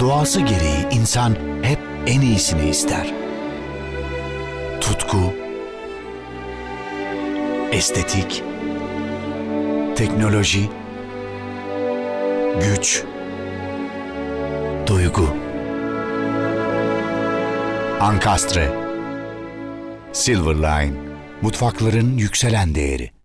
Doğası gereği insan hep en iyisini ister. Tutku, estetik, teknoloji, güç, duygu. Ankastre, Silverline, mutfakların yükselen değeri.